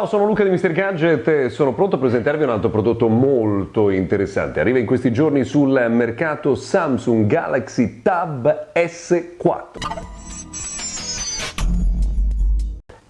Ciao, sono Luca di Mr. Gadget e sono pronto a presentarvi un altro prodotto molto interessante. Arriva in questi giorni sul mercato Samsung Galaxy Tab S4.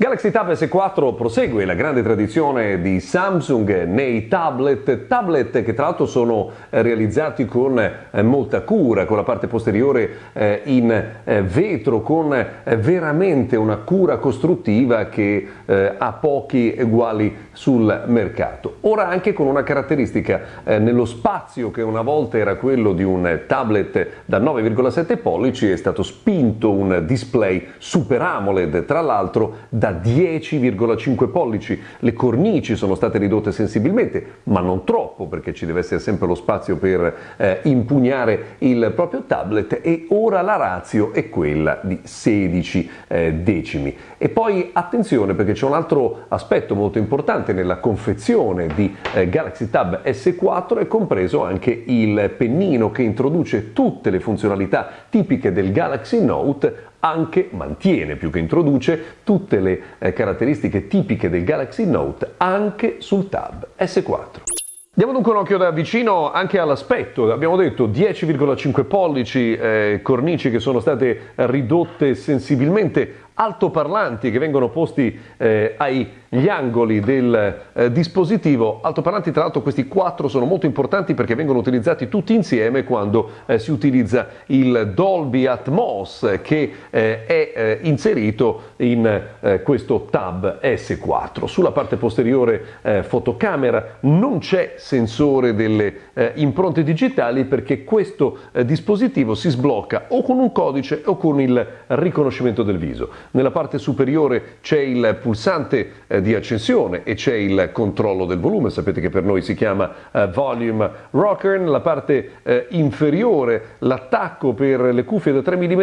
Galaxy Tab S4 prosegue la grande tradizione di Samsung nei tablet, tablet che tra l'altro sono eh, realizzati con eh, molta cura, con la parte posteriore eh, in vetro, con veramente una cura costruttiva che ha pochi uguali sul mercato. Ora anche con una caratteristica nello spazio che una volta era quello di un tablet da 9,7 pollici è stato spinto un display Super AMOLED, tra l'altro da 10,5 pollici. Le cornici sono state ridotte sensibilmente, ma non troppo perché ci deve essere sempre lo spazio per eh, impugnare il proprio tablet e ora la razio è quella di 16 eh, decimi. E poi attenzione perché c'è un altro aspetto molto importante nella confezione di eh, Galaxy Tab S4 è compreso anche il pennino che introduce tutte le funzionalità tipiche del Galaxy Note anche mantiene più che introduce tutte le eh, caratteristiche tipiche del Galaxy Note anche sul Tab S4. Diamo dunque un occhio da vicino anche all'aspetto, abbiamo detto 10,5 pollici, eh, cornici che sono state ridotte sensibilmente, altoparlanti che vengono posti eh, agli angoli del eh, dispositivo. Altoparlanti, tra l'altro, questi quattro sono molto importanti perché vengono utilizzati tutti insieme quando eh, si utilizza il Dolby Atmos che eh, è eh, inserito in eh, questo tab S4. Sulla parte posteriore fotocamera non c'è sensore delle impronte digitali perché questo dispositivo si sblocca o con un codice o con il riconoscimento del viso. Nella parte superiore c'è il pulsante eh, di accensione e c'è il controllo del volume, sapete che per noi si chiama eh, Volume Rocker, nella parte eh, inferiore l'attacco per le cuffie da 3 mm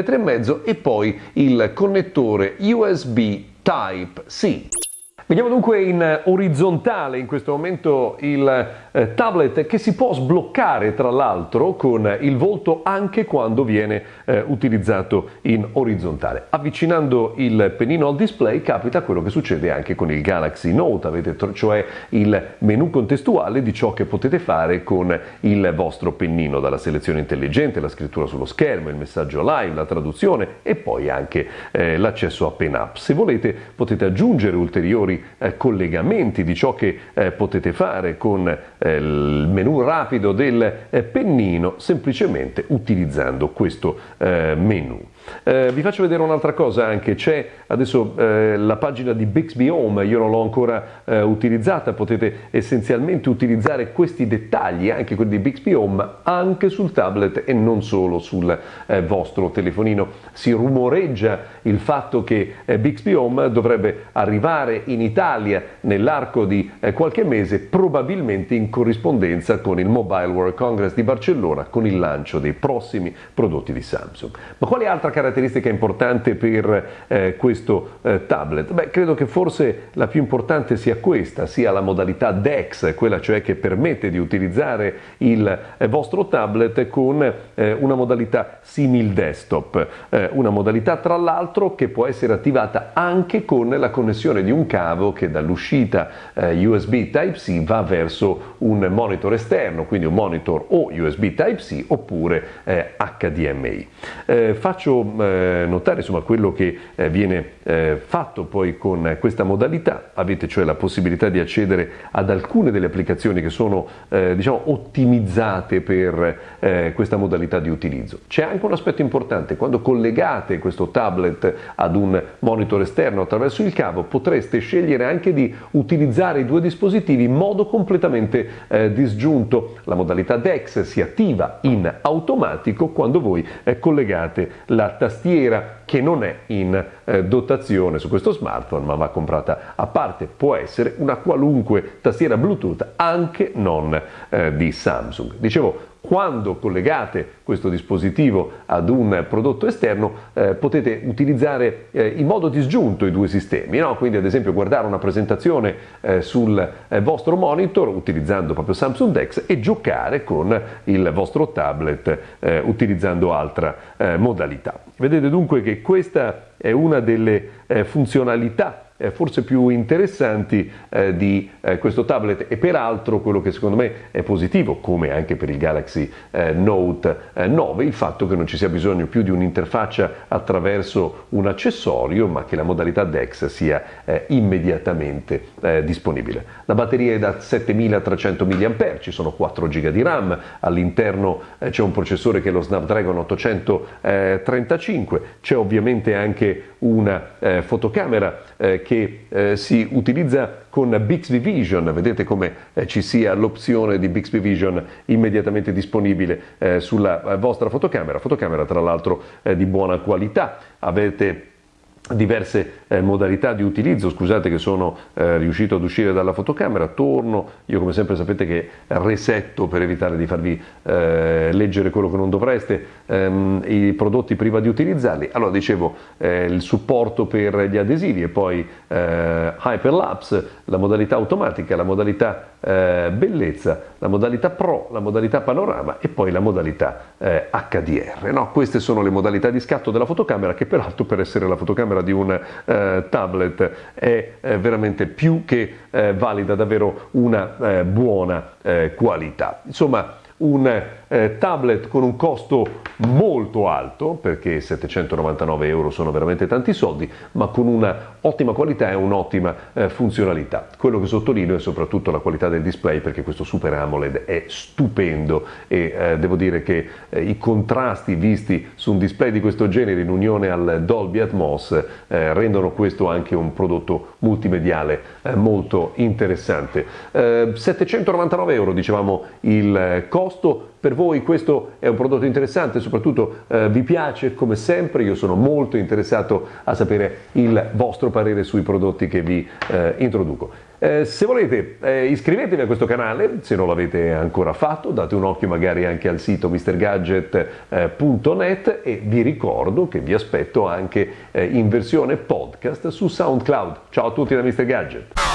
e poi il connettore USB Type-C. Vediamo dunque in orizzontale in questo momento il eh, tablet che si può sbloccare tra l'altro con il volto anche quando viene eh, utilizzato in orizzontale. Avvicinando il pennino al display capita quello che succede anche con il Galaxy Note, avete cioè il menu contestuale di ciò che potete fare con il vostro pennino, dalla selezione intelligente, la scrittura sullo schermo, il messaggio live, la traduzione e poi anche eh, l'accesso a Pen Up. Se volete potete aggiungere ulteriori eh, collegamenti di ciò che eh, potete fare con eh, il menu rapido del eh, pennino semplicemente utilizzando questo eh, menu. Eh, vi faccio vedere un'altra cosa anche, c'è adesso eh, la pagina di Bixby Home, io non l'ho ancora eh, utilizzata, potete essenzialmente utilizzare questi dettagli, anche quelli di Bixby Home, anche sul tablet e non solo sul vostro telefonino. Si rumoreggia il fatto che Bixby Home dovrebbe arrivare in Italia nell'arco di eh, qualche mese, probabilmente in corrispondenza con il Mobile World Congress di Barcellona, con il lancio dei prossimi prodotti di Samsung. Ma quale altra caratteristica importante per eh, questo eh, tablet? Beh, credo che forse la più importante sia questa, sia la modalità DeX, quella cioè che permette di utilizzare il eh, vostro tablet con eh, una modalità simil desktop, eh, una modalità tra l'altro che può essere attivata anche con la connessione di un cavo che dall'uscita eh, USB Type-C va verso un monitor esterno, quindi un monitor o USB Type-C oppure HDMI. Eh, faccio eh, notare insomma, quello che eh, viene eh, fatto poi con questa modalità, avete cioè la possibilità di accedere ad alcune delle applicazioni che sono diciamo, ottimizzate per questa modalità di utilizzo. C'è anche un aspetto importante, quando collegate questo tablet ad un monitor esterno attraverso il cavo potreste scegliere anche di utilizzare i due dispositivi in modo completamente eh, disgiunto. La modalità DeX si attiva in automatico quando voi eh, collegate la tastiera che non è in eh, dotazione su questo smartphone ma va comprata a parte. Può essere una qualunque tastiera Bluetooth anche non eh, di Samsung. Dicevo, quando collegate questo dispositivo ad un prodotto esterno eh, potete utilizzare eh, in modo disgiunto i due sistemi, no? quindi ad esempio guardare una presentazione eh, sul eh, vostro monitor utilizzando proprio Samsung Dex e giocare con il vostro tablet eh, utilizzando altra eh, modalità. Vedete dunque che questa è una delle funzionalità forse più interessanti eh, di eh, questo tablet. E peraltro quello che secondo me è positivo, come anche per il Galaxy eh, Note 9, il fatto che non ci sia bisogno più di un'interfaccia attraverso un accessorio, ma che la modalità DeX sia immediatamente disponibile. La batteria è da 7300 mAh, ci sono 4 GB di RAM, all'interno c'è un processore che è lo Snapdragon 835, c'è ovviamente anche una eh, fotocamera eh, che eh, si utilizza con Bixby Vision, vedete come eh, ci sia l'opzione di Bixby Vision immediatamente disponibile eh, sulla eh, vostra fotocamera, fotocamera tra l'altro di buona qualità, avete diverse eh, modalità di utilizzo, scusate che sono eh, riuscito ad uscire dalla fotocamera, torno, io come sempre sapete che resetto per evitare di farvi eh, leggere quello che non dovreste, ehm, i prodotti prima di utilizzarli, allora dicevo eh, il supporto per gli adesivi e poi eh, Hyperlapse, la modalità automatica, la modalità eh, bellezza, la modalità Pro, la modalità panorama e poi la modalità HDR, no? queste sono le modalità di scatto della fotocamera che peraltro per essere la fotocamera fotocamera di un eh, tablet è eh, veramente più che eh, valida, davvero una buona qualità. Insomma, un eh, tablet con un costo molto alto, perché 799 euro sono veramente tanti soldi, ma con una ottima qualità e un'ottima eh, funzionalità. Quello che sottolineo è soprattutto la qualità del display, perché questo Super AMOLED è stupendo e eh, devo dire che eh, i contrasti visti su un display di questo genere in unione al Dolby Atmos eh, rendono questo anche un prodotto multimediale eh, molto interessante. 799 euro dicevamo il costo per voi questo è un prodotto interessante, soprattutto eh, vi piace come sempre, io sono molto interessato a sapere il vostro parere sui prodotti che vi eh, introduco. Eh, se volete eh, iscrivetevi a questo canale, se non l'avete ancora fatto, date un occhio magari anche al sito mrgadget.net e vi ricordo che vi aspetto anche eh, in versione podcast su SoundCloud. Ciao a tutti da Mr. Gadget!